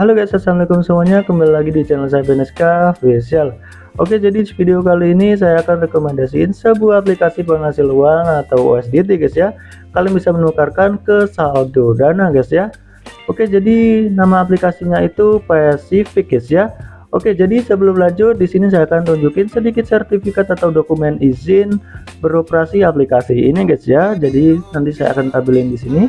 Halo guys, assalamualaikum semuanya. Kembali lagi di channel saya Beneska Official. Oke, jadi di video kali ini saya akan rekomendasiin sebuah aplikasi penghasil uang atau USDT guys ya. Kalian bisa menukarkan ke saldo dana guys ya. Oke, jadi nama aplikasinya itu Pacific guys ya. Oke, jadi sebelum lanjut di sini saya akan tunjukin sedikit sertifikat atau dokumen izin beroperasi aplikasi ini guys ya. Jadi nanti saya akan tampilin di sini.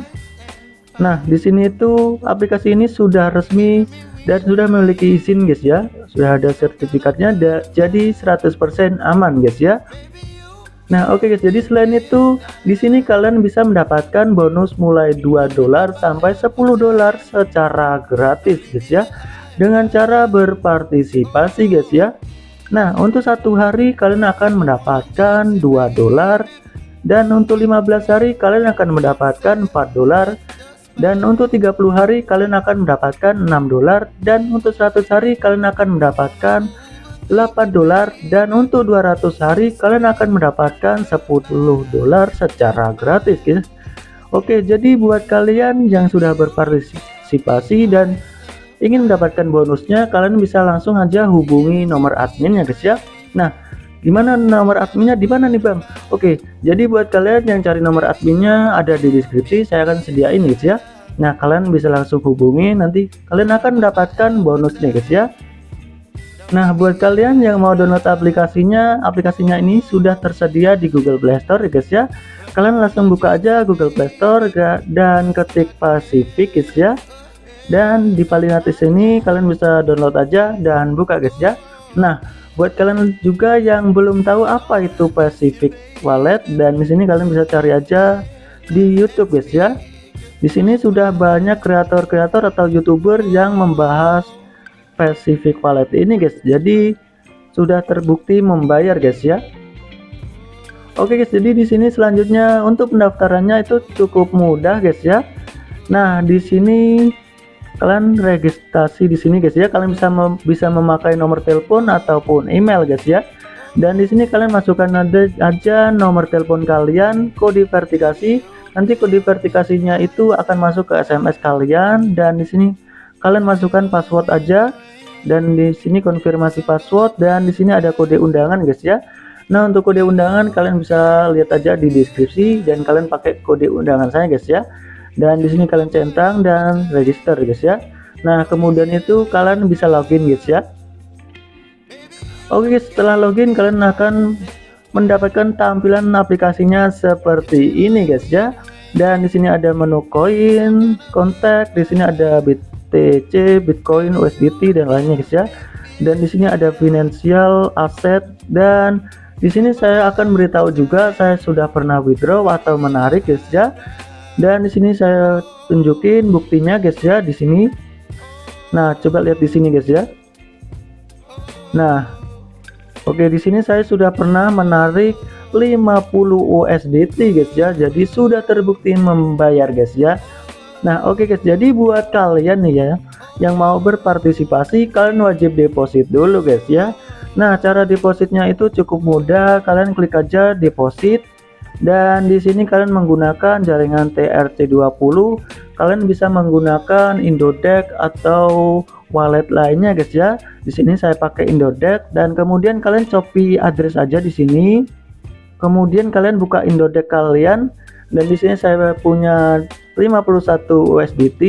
Nah, di sini itu aplikasi ini sudah resmi dan sudah memiliki izin guys ya. Sudah ada sertifikatnya jadi 100% aman guys ya. Nah, oke okay guys, jadi selain itu di sini kalian bisa mendapatkan bonus mulai 2 dolar sampai 10 dolar secara gratis guys ya. Dengan cara berpartisipasi guys ya. Nah, untuk satu hari kalian akan mendapatkan 2 dolar dan untuk 15 hari kalian akan mendapatkan 4 dolar dan untuk 30 hari kalian akan mendapatkan 6 dolar. Dan untuk 100 hari kalian akan mendapatkan 8 dolar. Dan untuk 200 hari kalian akan mendapatkan 10 dolar secara gratis guys Oke jadi buat kalian yang sudah berpartisipasi dan ingin mendapatkan bonusnya kalian bisa langsung aja hubungi nomor admin ya guys ya. Nah gimana nomor adminnya? Di mana nih bang? Oke jadi buat kalian yang cari nomor adminnya ada di deskripsi saya akan sediain guys ya. Nah kalian bisa langsung hubungi nanti kalian akan mendapatkan bonus nih guys ya. Nah buat kalian yang mau download aplikasinya aplikasinya ini sudah tersedia di Google Play Store guys ya. Kalian langsung buka aja Google Play Store dan ketik Pacific guys ya. Dan di paling atas ini kalian bisa download aja dan buka guys ya. Nah buat kalian juga yang belum tahu apa itu Pacific Wallet dan di sini kalian bisa cari aja di YouTube guys ya. Di sini sudah banyak kreator-kreator atau youtuber yang membahas Pacific Wallet ini guys. Jadi sudah terbukti membayar guys ya. Oke guys jadi di sini selanjutnya untuk pendaftarannya itu cukup mudah guys ya. Nah di sini kalian registrasi di sini guys ya. Kalian bisa mem bisa memakai nomor telepon ataupun email guys ya. Dan di sini kalian masukkan aja nomor telepon kalian kode verifikasi. Nanti kode verifikasinya itu akan masuk ke SMS kalian. Dan di sini kalian masukkan password aja. Dan di sini konfirmasi password. Dan di sini ada kode undangan guys ya. Nah untuk kode undangan kalian bisa lihat aja di deskripsi. Dan kalian pakai kode undangan saya guys ya dan di sini kalian centang dan register guys ya. Nah kemudian itu kalian bisa login guys ya. Oke guys setelah login kalian akan mendapatkan tampilan aplikasinya seperti ini guys ya. Dan di sini ada menu koin kontak di sini ada BTC Bitcoin USDT dan lainnya guys ya. Dan di sini ada financial asset dan di sini saya akan beritahu juga saya sudah pernah withdraw atau menarik guys ya dan di sini saya tunjukin buktinya guys ya di sini. Nah coba lihat di sini guys ya. Nah oke di sini saya sudah pernah menarik 50 USDT guys ya. Jadi sudah terbukti membayar guys ya. Nah oke guys jadi buat kalian nih ya yang mau berpartisipasi kalian wajib deposit dulu guys ya. Nah cara depositnya itu cukup mudah. Kalian klik aja deposit dan di sini kalian menggunakan jaringan TRC20 kalian bisa menggunakan Indodex atau wallet lainnya guys ya. Di sini saya pakai Indodex dan kemudian kalian copy address aja di sini. Kemudian kalian buka Indodex kalian. Dan di sini saya punya 51 USDT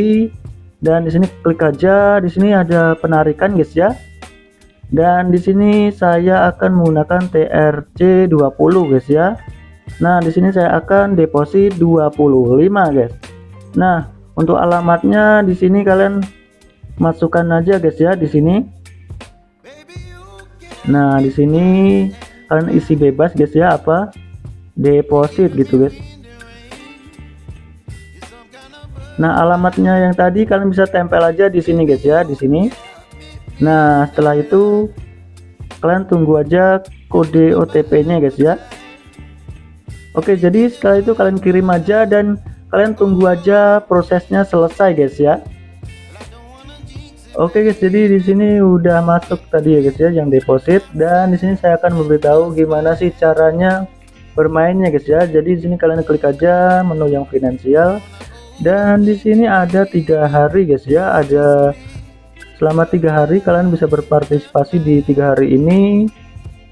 dan di sini klik aja. Di sini ada penarikan guys ya. Dan di sini saya akan menggunakan TRC20 guys ya Nah, di sini saya akan deposit 25, guys. Nah, untuk alamatnya di sini kalian masukkan aja, guys ya, di sini. Nah, di sini kalian isi bebas, guys ya, apa? Deposit gitu, guys. Nah, alamatnya yang tadi kalian bisa tempel aja di sini, guys ya, di sini. Nah, setelah itu kalian tunggu aja kode OTP-nya, guys ya. Oke jadi setelah itu kalian kirim aja dan kalian tunggu aja prosesnya selesai guys ya. Oke guys jadi di sini udah masuk tadi ya guys ya yang deposit. Dan di sini saya akan memberitahu gimana sih caranya bermainnya guys ya. Jadi di sini kalian klik aja menu yang finansial. Dan di sini ada tiga hari guys ya. Ada selama tiga hari kalian bisa berpartisipasi di tiga hari ini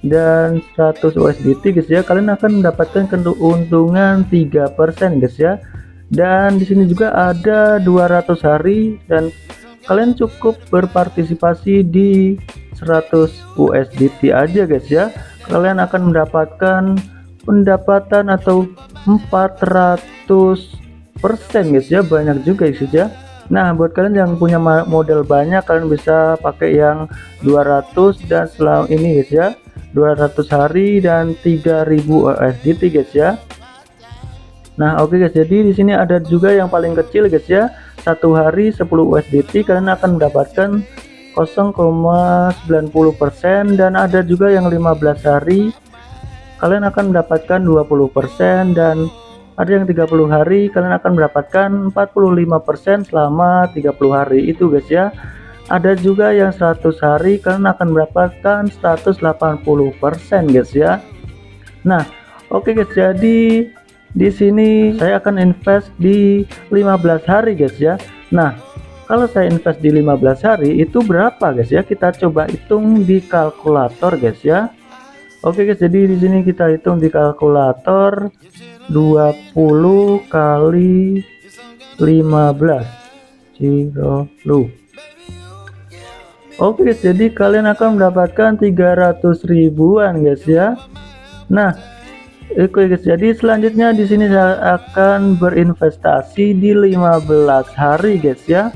dan 100 USDT guys ya. Kalian akan mendapatkan keuntungan 3% guys ya. Dan di sini juga ada 200 hari dan kalian cukup berpartisipasi di 100 USDT aja guys ya. Kalian akan mendapatkan pendapatan atau 400 persen guys ya. Banyak juga guys ya. Nah buat kalian yang punya model banyak kalian bisa pakai yang 200 dan selama ini guys ya 200 hari dan 3000 USDT guys ya. Nah oke okay guys jadi di sini ada juga yang paling kecil guys ya. Satu hari 10 USDT kalian akan mendapatkan 0,90% dan ada juga yang 15 hari kalian akan mendapatkan 20% dan ada yang 30 hari kalian akan mendapatkan 45% selama 30 hari. Itu guys ya ada juga yang 100 hari kalian akan mendapatkan 180% guys ya. Nah oke okay guys jadi di sini saya akan invest di 15 hari guys ya. Nah kalau saya invest di 15 hari itu berapa guys ya? Kita coba hitung di kalkulator guys ya. Oke guys jadi di sini kita hitung di kalkulator 20 kali 15 Zero lu Oke guys jadi kalian akan mendapatkan 300 ribuan guys ya Nah Oke guys, jadi selanjutnya di sini saya akan berinvestasi di 15 hari guys ya.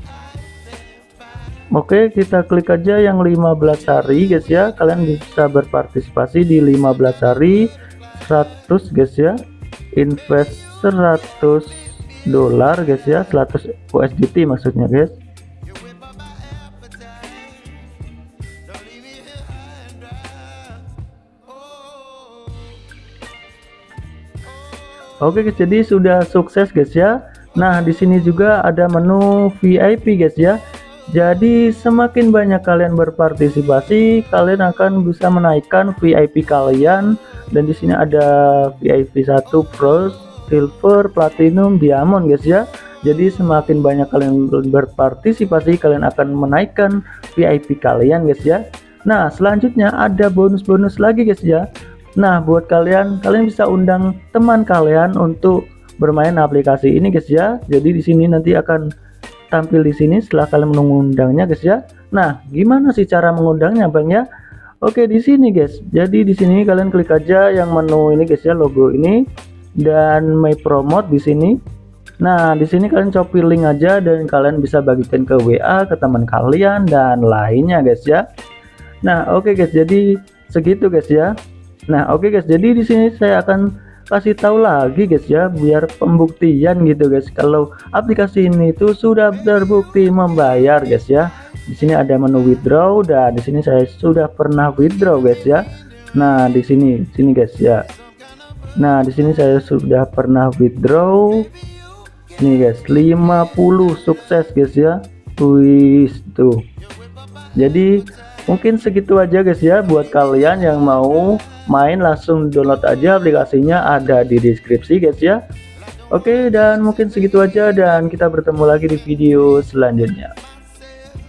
Oke, kita klik aja yang 15 hari guys ya. Kalian bisa berpartisipasi di 15 hari 100 guys ya. Invest 100 dolar guys ya, 100 USDT maksudnya guys. Oke guys, jadi sudah sukses guys ya. Nah, di sini juga ada menu VIP guys ya. Jadi semakin banyak kalian berpartisipasi, kalian akan bisa menaikkan VIP kalian dan di sini ada VIP 1 Pro, Silver, Platinum, Diamond guys ya. Jadi semakin banyak kalian berpartisipasi, kalian akan menaikkan VIP kalian guys ya. Nah, selanjutnya ada bonus-bonus lagi guys ya. Nah, buat kalian, kalian bisa undang teman kalian untuk bermain aplikasi ini, guys ya. Jadi di sini nanti akan tampil di sini setelah kalian mengundangnya, guys ya. Nah, gimana sih cara mengundangnya, Bang ya? Oke, di sini, guys. Jadi di sini kalian klik aja yang menu ini, guys ya, logo ini dan my promote di sini. Nah, di sini kalian copy link aja dan kalian bisa bagikan ke WA ke teman kalian dan lainnya, guys ya. Nah, oke guys, jadi segitu guys ya. Nah, oke okay guys, jadi di sini saya akan kasih tahu lagi guys ya, biar pembuktian gitu guys. Kalau aplikasi ini itu sudah terbukti membayar guys ya. Di sini ada menu withdraw dan di sini saya sudah pernah withdraw guys ya. Nah, di sini sini guys ya. Nah, di sini saya sudah pernah withdraw. Nih guys, 50 sukses guys ya. Wih, tuh. Jadi mungkin segitu aja guys ya buat kalian yang mau main langsung download aja aplikasinya ada di deskripsi guys ya. Oke dan mungkin segitu aja dan kita bertemu lagi di video selanjutnya